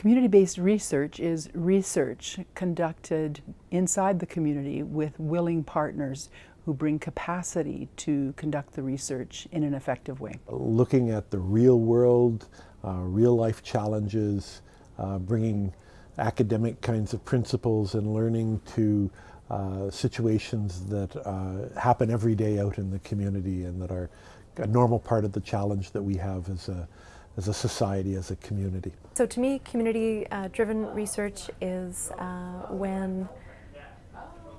Community-based research is research conducted inside the community with willing partners who bring capacity to conduct the research in an effective way. Looking at the real world, uh, real life challenges, uh, bringing academic kinds of principles and learning to uh, situations that uh, happen every day out in the community and that are a normal part of the challenge that we have as a, as a society, as a community. So to me, community-driven uh, research is uh, when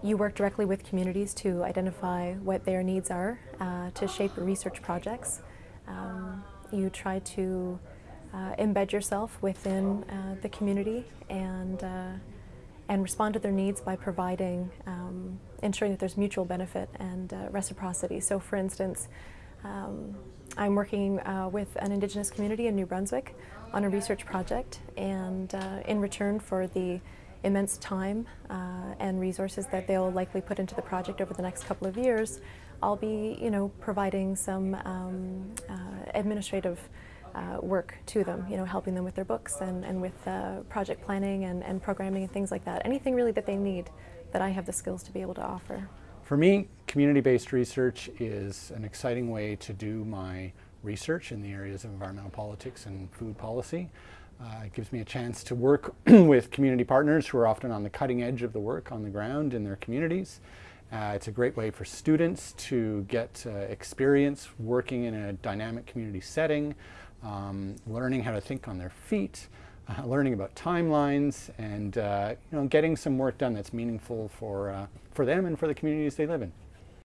you work directly with communities to identify what their needs are uh, to shape research projects. Um, you try to uh, embed yourself within uh, the community and uh, and respond to their needs by providing, um, ensuring that there's mutual benefit and reciprocity. So for instance, um, I'm working uh, with an Indigenous community in New Brunswick on a research project and uh, in return for the immense time uh, and resources that they'll likely put into the project over the next couple of years, I'll be you know, providing some um, uh, administrative uh, work to them, you know, helping them with their books and, and with uh, project planning and, and programming and things like that. Anything really that they need that I have the skills to be able to offer. For me, community-based research is an exciting way to do my research in the areas of environmental politics and food policy. Uh, it gives me a chance to work with community partners who are often on the cutting edge of the work on the ground in their communities. Uh, it's a great way for students to get uh, experience working in a dynamic community setting, um, learning how to think on their feet, uh, learning about timelines and uh, you know, getting some work done that's meaningful for, uh, for them and for the communities they live in.